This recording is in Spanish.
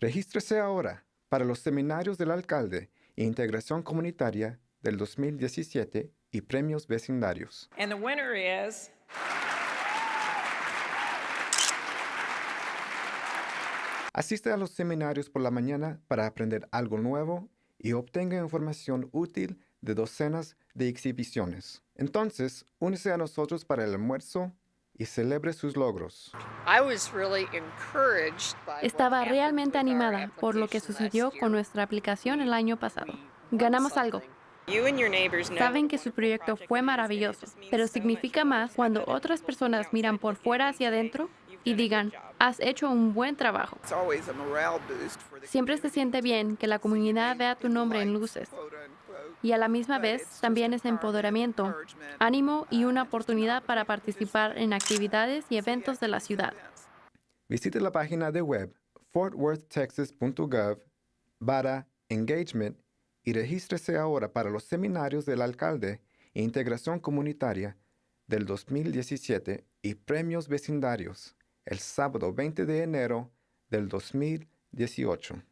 Regístrese ahora para los seminarios del alcalde e integración comunitaria del 2017 y premios vecindarios. And the winner is Asiste a los seminarios por la mañana para aprender algo nuevo y obtenga información útil de docenas de exhibiciones. Entonces, únese a nosotros para el almuerzo y celebre sus logros. Estaba realmente animada por lo que sucedió con nuestra aplicación el año pasado. Ganamos algo. Saben que su proyecto fue maravilloso, pero significa más cuando otras personas miran por fuera hacia adentro y digan, has hecho un buen trabajo. It's always a morale boost for the Siempre se siente bien que la comunidad vea tu nombre en luces. Y a la misma vez también es empoderamiento, ánimo y una oportunidad para participar en actividades y eventos de la ciudad. Visite la página de web fortworthtexas.gov barra engagement y regístrese ahora para los seminarios del alcalde e integración comunitaria del 2017 y premios vecindarios el sábado 20 de enero del 2018.